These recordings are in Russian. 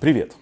Привет!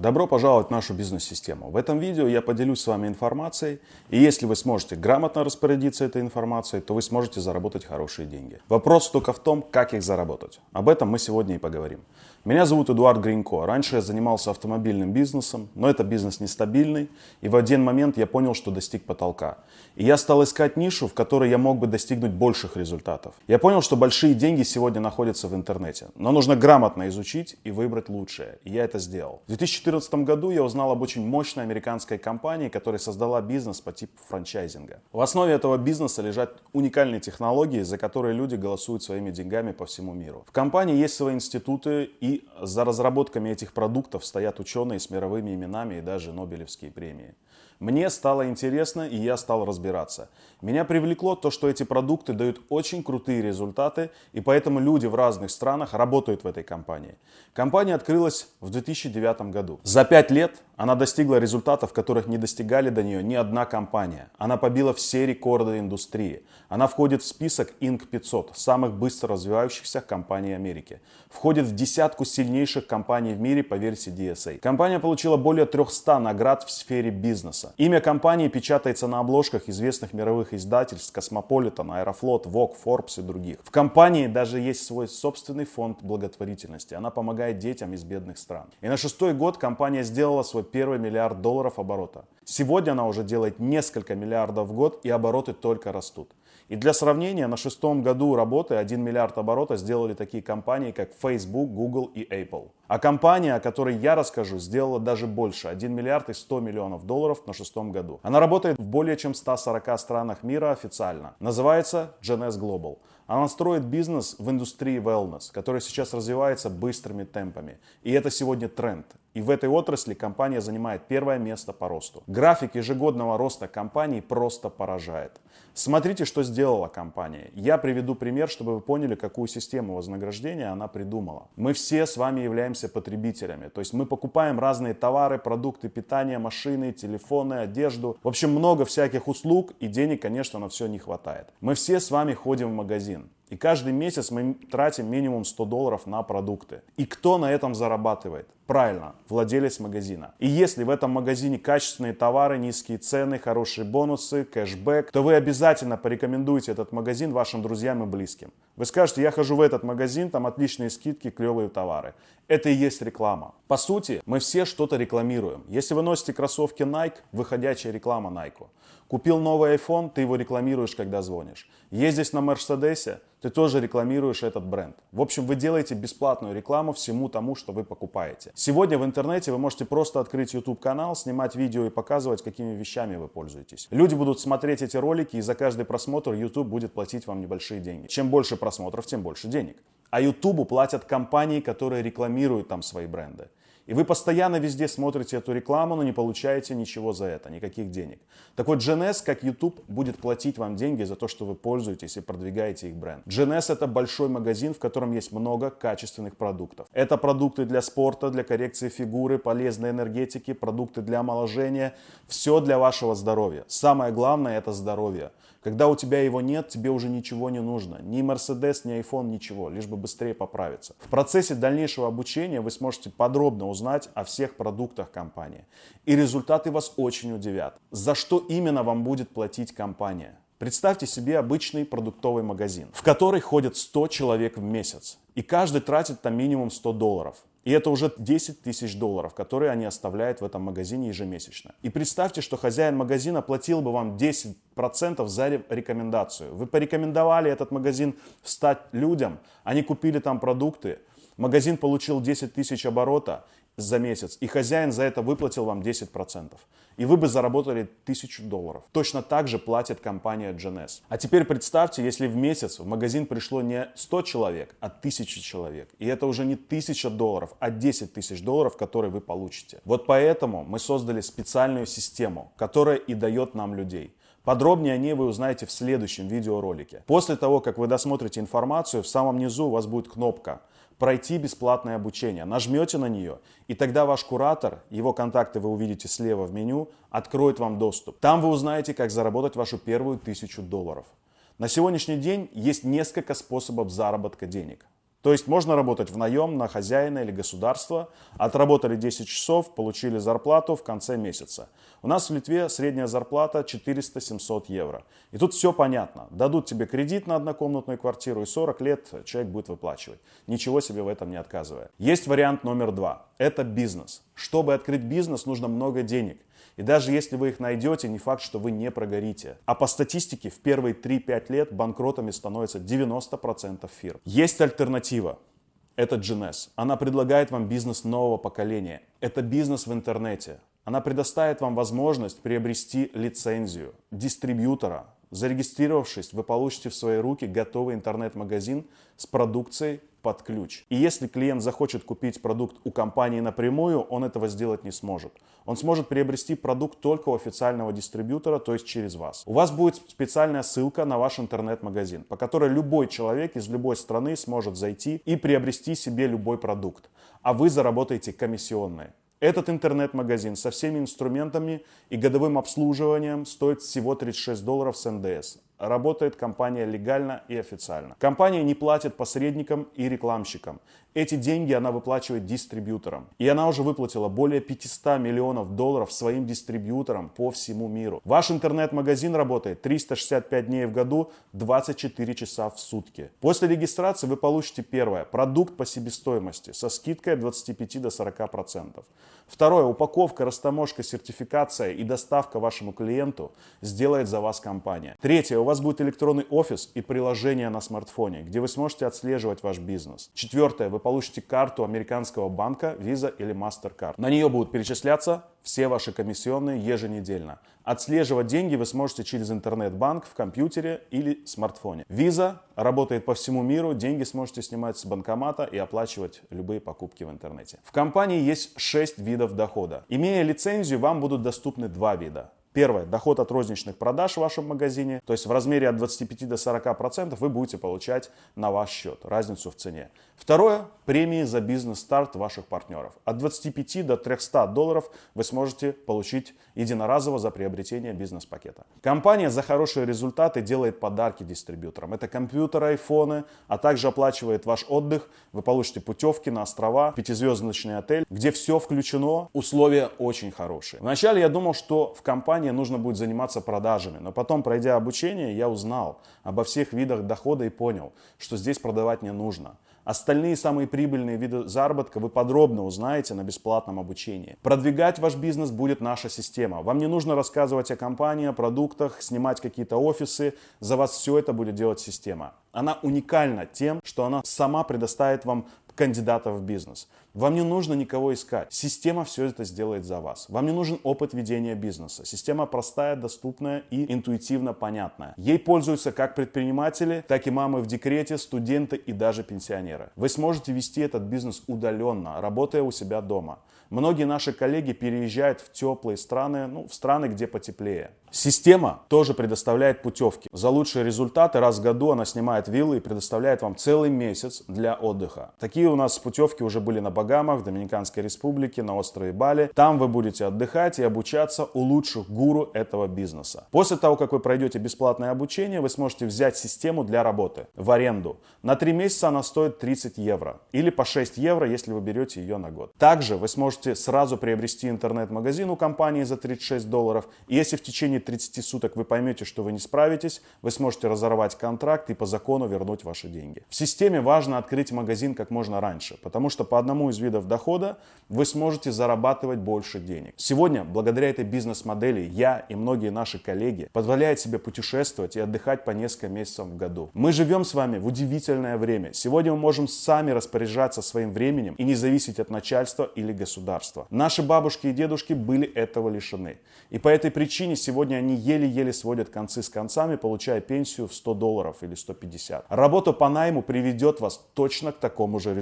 Добро пожаловать в нашу бизнес-систему. В этом видео я поделюсь с вами информацией, и если вы сможете грамотно распорядиться этой информацией, то вы сможете заработать хорошие деньги. Вопрос только в том, как их заработать. Об этом мы сегодня и поговорим. Меня зовут Эдуард Гринько. Раньше я занимался автомобильным бизнесом, но это бизнес нестабильный, и в один момент я понял, что достиг потолка. И я стал искать нишу, в которой я мог бы достигнуть больших результатов. Я понял, что большие деньги сегодня находятся в интернете, но нужно грамотно изучить и выбрать лучшее. И я это сделал. В 2014 году я узнал об очень мощной американской компании, которая создала бизнес по типу франчайзинга. В основе этого бизнеса лежат уникальные технологии, за которые люди голосуют своими деньгами по всему миру. В компании есть свои институты и за разработками этих продуктов стоят ученые с мировыми именами и даже Нобелевские премии. Мне стало интересно, и я стал разбираться. Меня привлекло то, что эти продукты дают очень крутые результаты, и поэтому люди в разных странах работают в этой компании. Компания открылась в 2009 году. За пять лет она достигла результатов, которых не достигали до нее ни одна компания. Она побила все рекорды индустрии. Она входит в список Inc. 500, самых быстро развивающихся компаний Америки. Входит в десятку сильнейших компаний в мире по версии DSA. Компания получила более 300 наград в сфере бизнеса. Имя компании печатается на обложках известных мировых издательств Cosmopolitan, Аэрофлот, Vogue, Forbes и других. В компании даже есть свой собственный фонд благотворительности. Она помогает детям из бедных стран. И на шестой год компания сделала свой первый миллиард долларов оборота. Сегодня она уже делает несколько миллиардов в год и обороты только растут. И для сравнения, на шестом году работы 1 миллиард оборота сделали такие компании, как Facebook, Google и Apple. А компания, о которой я расскажу, сделала даже больше, 1 миллиард и 100 миллионов долларов на шестом году. Она работает в более чем 140 странах мира официально. Называется GNS Global. Она строит бизнес в индустрии wellness, который сейчас развивается быстрыми темпами. И это сегодня тренд. И в этой отрасли компания занимает первое место по росту. График ежегодного роста компании просто поражает. Смотрите, что сделала компания. Я приведу пример, чтобы вы поняли, какую систему вознаграждения она придумала. Мы все с вами являемся потребителями. То есть мы покупаем разные товары, продукты питания, машины, телефоны, одежду. В общем, много всяких услуг и денег, конечно, на все не хватает. Мы все с вами ходим в магазин. question И каждый месяц мы тратим минимум 100 долларов на продукты. И кто на этом зарабатывает? Правильно, владелец магазина. И если в этом магазине качественные товары, низкие цены, хорошие бонусы, кэшбэк, то вы обязательно порекомендуете этот магазин вашим друзьям и близким. Вы скажете, я хожу в этот магазин, там отличные скидки, клевые товары. Это и есть реклама. По сути, мы все что-то рекламируем. Если вы носите кроссовки Nike, выходящая реклама Nike. Купил новый iPhone, ты его рекламируешь, когда звонишь. Ездишь на Мерседесе, ты тоже рекламируешь этот бренд. В общем, вы делаете бесплатную рекламу всему тому, что вы покупаете. Сегодня в интернете вы можете просто открыть YouTube канал, снимать видео и показывать, какими вещами вы пользуетесь. Люди будут смотреть эти ролики, и за каждый просмотр YouTube будет платить вам небольшие деньги. Чем больше просмотров, тем больше денег. А YouTube платят компании, которые рекламируют там свои бренды. И вы постоянно везде смотрите эту рекламу, но не получаете ничего за это, никаких денег. Так вот, GNS, как YouTube, будет платить вам деньги за то, что вы пользуетесь и продвигаете их бренд. GNS это большой магазин, в котором есть много качественных продуктов. Это продукты для спорта, для коррекции фигуры, полезной энергетики, продукты для омоложения. Все для вашего здоровья. Самое главное это здоровье. Когда у тебя его нет, тебе уже ничего не нужно. Ни Mercedes, ни iPhone, ничего, лишь бы быстрее поправиться. В процессе дальнейшего обучения вы сможете подробно узнать о всех продуктах компании. И результаты вас очень удивят. За что именно вам будет платить компания? Представьте себе обычный продуктовый магазин, в который ходят 100 человек в месяц. И каждый тратит там минимум 100 долларов. И это уже 10 тысяч долларов, которые они оставляют в этом магазине ежемесячно. И представьте, что хозяин магазина платил бы вам 10% за рекомендацию. Вы порекомендовали этот магазин стать людям, они купили там продукты, магазин получил 10 тысяч оборота, за месяц, и хозяин за это выплатил вам 10%. И вы бы заработали 1000 долларов. Точно так же платит компания GNS. А теперь представьте, если в месяц в магазин пришло не 100 человек, а 1000 человек. И это уже не 1000 долларов, а 10 тысяч долларов, которые вы получите. Вот поэтому мы создали специальную систему, которая и дает нам людей. Подробнее о ней вы узнаете в следующем видеоролике. После того, как вы досмотрите информацию, в самом низу у вас будет кнопка «Пройти бесплатное обучение». Нажмете на нее, и тогда ваш куратор, его контакты вы увидите слева в меню, откроет вам доступ. Там вы узнаете, как заработать вашу первую тысячу долларов. На сегодняшний день есть несколько способов заработка денег. То есть можно работать в наем на хозяина или государство. Отработали 10 часов, получили зарплату в конце месяца. У нас в Литве средняя зарплата 400-700 евро. И тут все понятно. Дадут тебе кредит на однокомнатную квартиру и 40 лет человек будет выплачивать. Ничего себе в этом не отказывая. Есть вариант номер два. Это бизнес. Чтобы открыть бизнес, нужно много денег. И даже если вы их найдете, не факт, что вы не прогорите. А по статистике в первые 3-5 лет банкротами становится 90% фирм. Есть альтернатива. Это GNS. Она предлагает вам бизнес нового поколения. Это бизнес в интернете. Она предоставит вам возможность приобрести лицензию дистрибьютора. Зарегистрировавшись, вы получите в свои руки готовый интернет-магазин с продукцией под ключ. И если клиент захочет купить продукт у компании напрямую, он этого сделать не сможет. Он сможет приобрести продукт только у официального дистрибьютора, то есть через вас. У вас будет специальная ссылка на ваш интернет-магазин, по которой любой человек из любой страны сможет зайти и приобрести себе любой продукт. А вы заработаете комиссионные. Этот интернет-магазин со всеми инструментами и годовым обслуживанием стоит всего 36 долларов с НДС. Работает компания легально и официально. Компания не платит посредникам и рекламщикам. Эти деньги она выплачивает дистрибьюторам. И она уже выплатила более 500 миллионов долларов своим дистрибьюторам по всему миру. Ваш интернет-магазин работает 365 дней в году, 24 часа в сутки. После регистрации вы получите первое, продукт по себестоимости со скидкой от 25 до 40%. Второе, упаковка, растаможка, сертификация и доставка вашему клиенту сделает за вас компания. Третье, у вас будет электронный офис и приложение на смартфоне, где вы сможете отслеживать ваш бизнес. Четвертое, вы получите карту американского банка Visa или MasterCard. На нее будут перечисляться все ваши комиссионные еженедельно. Отслеживать деньги вы сможете через интернет-банк в компьютере или смартфоне. Visa работает по всему миру, деньги сможете снимать с банкомата и оплачивать любые покупки в интернете. В компании есть 6 видов дохода. Имея лицензию, вам будут доступны два вида. Первое, доход от розничных продаж в вашем магазине, то есть в размере от 25 до 40% процентов вы будете получать на ваш счет, разницу в цене. Второе, премии за бизнес-старт ваших партнеров. От 25 до 300 долларов вы сможете получить единоразово за приобретение бизнес-пакета. Компания за хорошие результаты делает подарки дистрибьюторам. Это компьютеры, айфоны, а также оплачивает ваш отдых. Вы получите путевки на острова, пятизвездочный отель, где все включено, условия очень хорошие. Вначале я думал, что в компании нужно будет заниматься продажами. Но потом, пройдя обучение, я узнал обо всех видах дохода и понял, что здесь продавать не нужно. Остальные самые прибыльные виды заработка вы подробно узнаете на бесплатном обучении. Продвигать ваш бизнес будет наша система. Вам не нужно рассказывать о компании, о продуктах, снимать какие-то офисы. За вас все это будет делать система. Она уникальна тем, что она сама предоставит вам кандидатов в бизнес. Вам не нужно никого искать. Система все это сделает за вас. Вам не нужен опыт ведения бизнеса. Система простая, доступная и интуитивно понятная. Ей пользуются как предприниматели, так и мамы в декрете, студенты и даже пенсионеры. Вы сможете вести этот бизнес удаленно, работая у себя дома. Многие наши коллеги переезжают в теплые страны, ну, в страны, где потеплее. Система тоже предоставляет путевки. За лучшие результаты раз в году она снимает виллы и предоставляет вам целый месяц для отдыха. Такие у нас путевки уже были на Багамах, в Доминиканской республике, на острове Бали. Там вы будете отдыхать и обучаться у лучших гуру этого бизнеса. После того, как вы пройдете бесплатное обучение, вы сможете взять систему для работы в аренду. На 3 месяца она стоит 30 евро. Или по 6 евро, если вы берете ее на год. Также вы сможете сразу приобрести интернет-магазин у компании за 36 долларов. И если в течение 30 суток вы поймете, что вы не справитесь, вы сможете разорвать контракт и по закону вернуть ваши деньги. В системе важно открыть магазин как можно раньше, потому что по одному из видов дохода вы сможете зарабатывать больше денег. Сегодня, благодаря этой бизнес-модели, я и многие наши коллеги позволяют себе путешествовать и отдыхать по несколько месяцев в году. Мы живем с вами в удивительное время. Сегодня мы можем сами распоряжаться своим временем и не зависеть от начальства или государства. Наши бабушки и дедушки были этого лишены. И по этой причине сегодня они еле-еле сводят концы с концами, получая пенсию в 100 долларов или 150. Работа по найму приведет вас точно к такому же результату.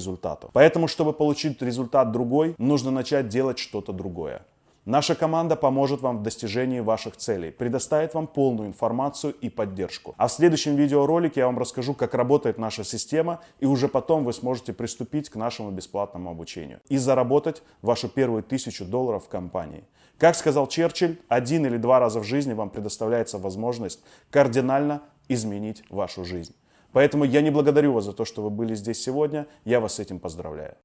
Поэтому, чтобы получить результат другой, нужно начать делать что-то другое. Наша команда поможет вам в достижении ваших целей, предоставит вам полную информацию и поддержку. А в следующем видеоролике я вам расскажу, как работает наша система, и уже потом вы сможете приступить к нашему бесплатному обучению и заработать вашу первую тысячу долларов в компании. Как сказал Черчилль, один или два раза в жизни вам предоставляется возможность кардинально изменить вашу жизнь. Поэтому я не благодарю вас за то, что вы были здесь сегодня. Я вас с этим поздравляю.